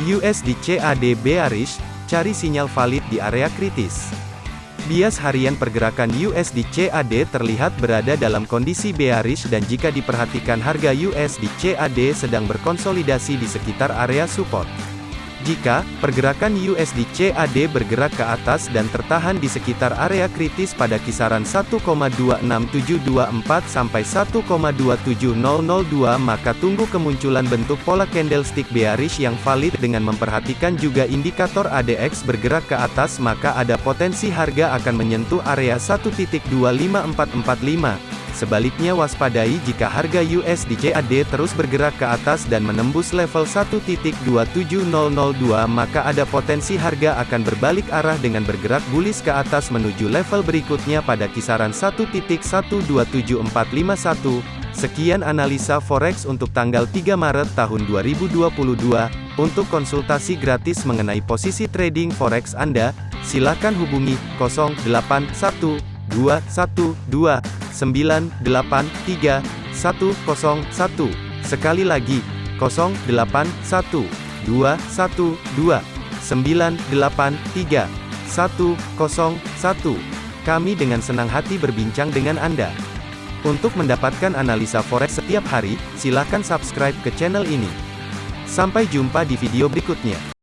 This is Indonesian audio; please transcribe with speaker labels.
Speaker 1: USD CAD bearish, cari sinyal valid di area kritis. Bias harian pergerakan USD CAD terlihat berada dalam kondisi bearish dan jika diperhatikan harga USD CAD sedang berkonsolidasi di sekitar area support. Jika pergerakan USD CAD bergerak ke atas dan tertahan di sekitar area kritis pada kisaran 1,26724 sampai 1,27002 maka tunggu kemunculan bentuk pola candlestick bearish yang valid dengan memperhatikan juga indikator ADX bergerak ke atas maka ada potensi harga akan menyentuh area 1.25445 Sebaliknya waspadai jika harga USD CAD terus bergerak ke atas dan menembus level 1.27002 maka ada potensi harga akan berbalik arah dengan bergerak bullish ke atas menuju level berikutnya pada kisaran 1.127451. Sekian analisa forex untuk tanggal 3 Maret tahun 2022. Untuk konsultasi gratis mengenai posisi trading forex Anda, silakan hubungi 081 212 983 101. Sekali lagi, 081 212 983 101. Kami dengan senang hati berbincang dengan Anda. Untuk mendapatkan analisa forex setiap hari, silakan subscribe ke channel ini. Sampai jumpa di video berikutnya.